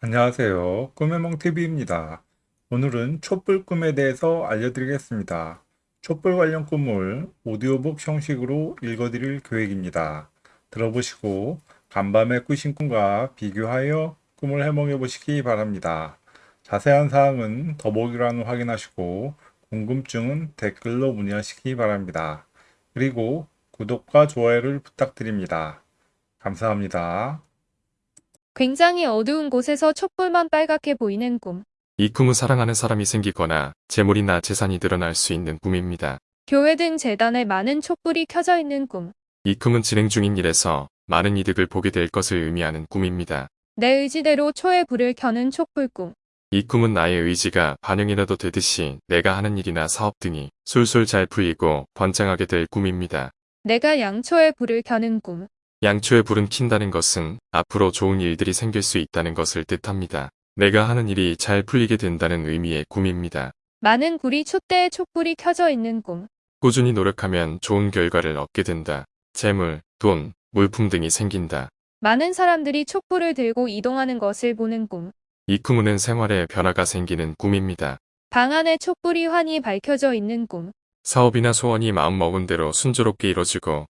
안녕하세요. 꿈의몽TV입니다. 오늘은 촛불 꿈에 대해서 알려드리겠습니다. 촛불 관련 꿈을 오디오북 형식으로 읽어드릴 계획입니다. 들어보시고 간밤에 꾸신 꿈과 비교하여 꿈을 해몽해 보시기 바랍니다. 자세한 사항은 더보기란을 확인하시고 궁금증은 댓글로 문의하시기 바랍니다. 그리고 구독과 좋아요를 부탁드립니다. 감사합니다. 굉장히 어두운 곳에서 촛불만 빨갛게 보이는 꿈. 이 꿈은 사랑하는 사람이 생기거나 재물이나 재산이 늘어날 수 있는 꿈입니다. 교회 등 재단에 많은 촛불이 켜져 있는 꿈. 이 꿈은 진행 중인 일에서 많은 이득을 보게 될 것을 의미하는 꿈입니다. 내 의지대로 초의 불을 켜는 촛불 꿈. 이 꿈은 나의 의지가 반영이라도 되듯이 내가 하는 일이나 사업 등이 술술 잘 풀리고 번창하게 될 꿈입니다. 내가 양초의 불을 켜는 꿈. 양초에 불은 킨다는 것은 앞으로 좋은 일들이 생길 수 있다는 것을 뜻합니다. 내가 하는 일이 잘 풀리게 된다는 의미의 꿈입니다. 많은 구리 촛대에 촛불이 켜져 있는 꿈. 꾸준히 노력하면 좋은 결과를 얻게 된다. 재물, 돈, 물품 등이 생긴다. 많은 사람들이 촛불을 들고 이동하는 것을 보는 꿈. 이 꿈은 생활에 변화가 생기는 꿈입니다. 방 안에 촛불이 환히 밝혀져 있는 꿈. 사업이나 소원이 마음먹은 대로 순조롭게 이뤄지고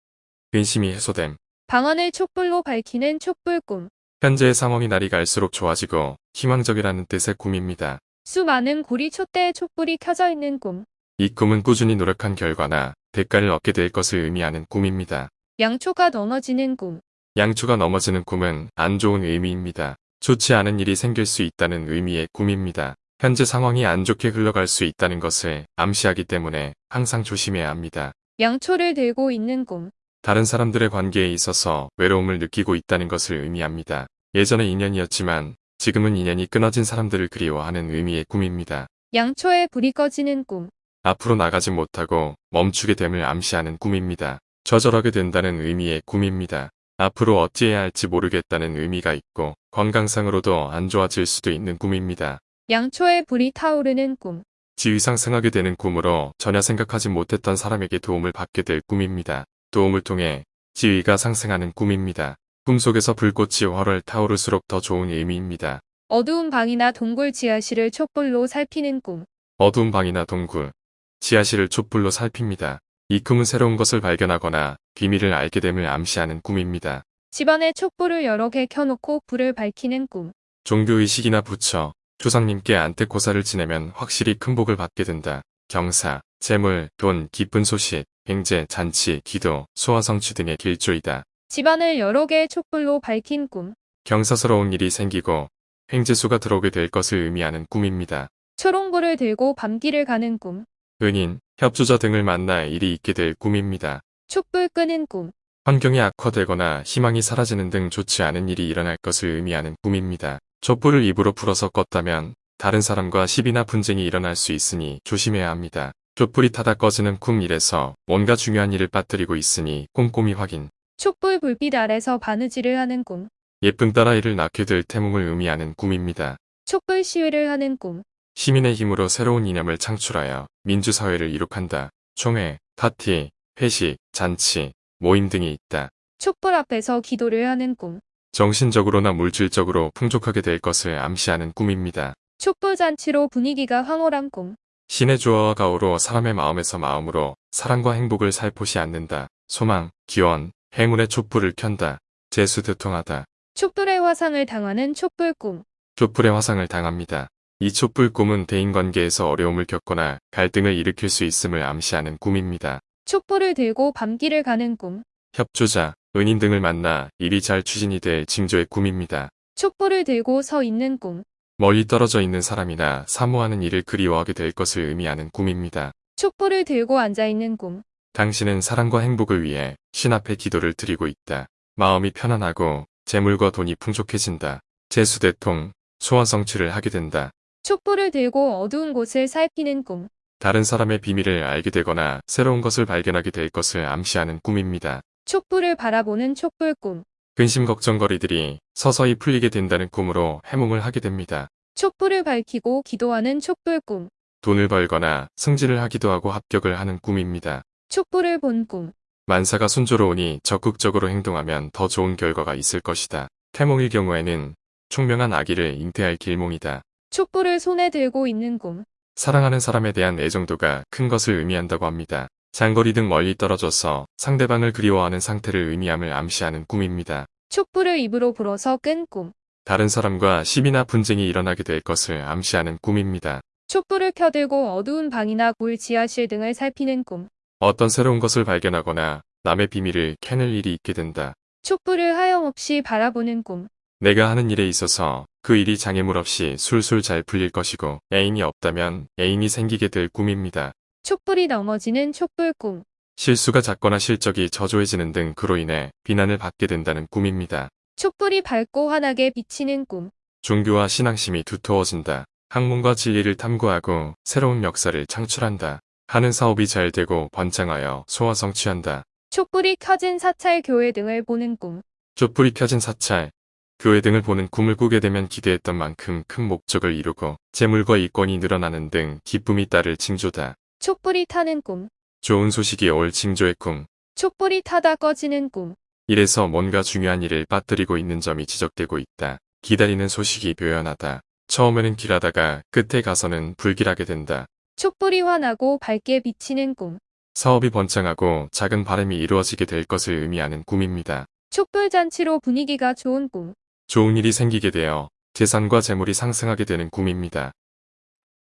근심이 해소됨. 방안을 촛불로 밝히는 촛불 꿈. 현재의 상황이 날이 갈수록 좋아지고 희망적이라는 뜻의 꿈입니다. 수많은 구리 촛대에 촛불이 켜져 있는 꿈. 이 꿈은 꾸준히 노력한 결과나 대가를 얻게 될 것을 의미하는 꿈입니다. 양초가 넘어지는 꿈. 양초가 넘어지는 꿈은 안 좋은 의미입니다. 좋지 않은 일이 생길 수 있다는 의미의 꿈입니다. 현재 상황이 안 좋게 흘러갈 수 있다는 것을 암시하기 때문에 항상 조심해야 합니다. 양초를 들고 있는 꿈. 다른 사람들의 관계에 있어서 외로움을 느끼고 있다는 것을 의미합니다. 예전에 인연이었지만 지금은 인연이 끊어진 사람들을 그리워하는 의미의 꿈입니다. 양초에 불이 꺼지는 꿈. 앞으로 나가지 못하고 멈추게 됨을 암시하는 꿈입니다. 좌절하게 된다는 의미의 꿈입니다. 앞으로 어찌해야 할지 모르겠다는 의미가 있고 건강상으로도 안 좋아질 수도 있는 꿈입니다. 양초에 불이 타오르는 꿈. 지위 상승하게 되는 꿈으로 전혀 생각하지 못했던 사람에게 도움을 받게 될 꿈입니다. 도움을 통해 지위가 상승하는 꿈입니다. 꿈속에서 불꽃이 활활 타오를수록 더 좋은 의미입니다. 어두운 방이나 동굴 지하실을 촛불로 살피는 꿈. 어두운 방이나 동굴, 지하실을 촛불로 살핍니다. 이 꿈은 새로운 것을 발견하거나 비밀을 알게 됨을 암시하는 꿈입니다. 집안에 촛불을 여러 개 켜놓고 불을 밝히는 꿈. 종교의식이나 부처, 조상님께 안택고사를 지내면 확실히 큰 복을 받게 된다. 경사, 재물, 돈, 기쁜 소식, 횡재, 잔치, 기도, 소화 성취 등의 길조이다. 집안을 여러 개의 촛불로 밝힌 꿈. 경사스러운 일이 생기고 횡재수가 들어오게 될 것을 의미하는 꿈입니다. 초롱불을 들고 밤길을 가는 꿈. 은인, 협조자 등을 만나 일이 있게 될 꿈입니다. 촛불 끄는 꿈. 환경이 악화되거나 희망이 사라지는 등 좋지 않은 일이 일어날 것을 의미하는 꿈입니다. 촛불을 입으로 불어서 껐다면 다른 사람과 시비나 분쟁이 일어날 수 있으니 조심해야 합니다. 촛불이 타다 꺼지는 꿈 일에서 뭔가 중요한 일을 빠뜨리고 있으니 꼼꼼히 확인. 촛불 불빛 아래서 바느질을 하는 꿈. 예쁜 딸아이를 낳게 될 태몽을 의미하는 꿈입니다. 촛불 시위를 하는 꿈. 시민의 힘으로 새로운 이념을 창출하여 민주사회를 이룩한다. 총회, 파티, 회식, 잔치, 모임 등이 있다. 촛불 앞에서 기도를 하는 꿈. 정신적으로나 물질적으로 풍족하게 될 것을 암시하는 꿈입니다. 촛불 잔치로 분위기가 황홀한 꿈. 신의 조화와 가오로 사람의 마음에서 마음으로 사랑과 행복을 살포시 않는다. 소망, 기원, 행운의 촛불을 켠다. 재수 대통하다. 촛불의 화상을 당하는 촛불 꿈. 촛불의 화상을 당합니다. 이 촛불 꿈은 대인관계에서 어려움을 겪거나 갈등을 일으킬 수 있음을 암시하는 꿈입니다. 촛불을 들고 밤길을 가는 꿈. 협조자, 은인 등을 만나 일이 잘 추진이 될 징조의 꿈입니다. 촛불을 들고 서 있는 꿈. 멀리 떨어져 있는 사람이나 사모하는 일을 그리워하게 될 것을 의미하는 꿈입니다. 촛불을 들고 앉아 있는 꿈. 당신은 사랑과 행복을 위해 신 앞에 기도를 드리고 있다. 마음이 편안하고 재물과 돈이 풍족해진다. 재수대통, 소원 성취를 하게 된다. 촛불을 들고 어두운 곳을 살피는 꿈. 다른 사람의 비밀을 알게 되거나 새로운 것을 발견하게 될 것을 암시하는 꿈입니다. 촛불을 바라보는 촛불 꿈. 근심 걱정거리들이 서서히 풀리게 된다는 꿈으로 해몽을 하게 됩니다. 촛불을 밝히고 기도하는 촛불 꿈. 돈을 벌거나 승진을 하기도 하고 합격을 하는 꿈입니다. 촛불을 본 꿈. 만사가 순조로우니 적극적으로 행동하면 더 좋은 결과가 있을 것이다. 태몽일 경우에는 총명한 아기를 잉태할 길몽이다. 촛불을 손에 들고 있는 꿈. 사랑하는 사람에 대한 애정도가 큰 것을 의미한다고 합니다. 장거리 등 멀리 떨어져서 상대방을 그리워하는 상태를 의미함을 암시하는 꿈입니다. 촛불을 입으로 불어서 끈 꿈. 다른 사람과 시비나 분쟁이 일어나게 될 것을 암시하는 꿈입니다. 촛불을 켜들고 어두운 방이나 골 지하실 등을 살피는 꿈. 어떤 새로운 것을 발견하거나 남의 비밀을 캐낼 일이 있게 된다. 촛불을 하염없이 바라보는 꿈. 내가 하는 일에 있어서 그 일이 장애물 없이 술술 잘 풀릴 것이고 애인이 없다면 애인이 생기게 될 꿈입니다. 촛불이 넘어지는 촛불 꿈. 실수가 잦거나 실적이 저조해지는 등 그로 인해 비난을 받게 된다는 꿈입니다. 촛불이 밝고 환하게 비치는 꿈. 종교와 신앙심이 두터워진다. 학문과 진리를 탐구하고 새로운 역사를 창출한다. 하는 사업이 잘 되고 번창하여 소화 성취한다. 촛불이 켜진 사찰 교회 등을 보는 꿈. 촛불이 켜진 사찰, 교회 등을 보는 꿈을 꾸게 되면 기대했던 만큼 큰 목적을 이루고 재물과 이권이 늘어나는 등 기쁨이 따를 징조다. 촛불이 타는 꿈. 좋은 소식이 올 징조의 꿈. 촛불이 타다 꺼지는 꿈. 이래서 뭔가 중요한 일을 빠뜨리고 있는 점이 지적되고 있다. 기다리는 소식이 묘연하다. 처음에는 길하다가 끝에 가서는 불길하게 된다. 촛불이 환하고 밝게 비치는 꿈. 사업이 번창하고 작은 바람이 이루어지게 될 것을 의미하는 꿈입니다. 촛불 잔치로 분위기가 좋은 꿈. 좋은 일이 생기게 되어 재산과 재물이 상승하게 되는 꿈입니다.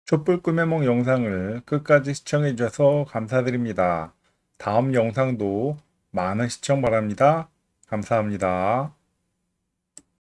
촛불 꿈의梦 영상을 끝까지 시청해 주셔서 감사드립니다. 다음 영상도 많은 시청 바랍니다. 감사합니다.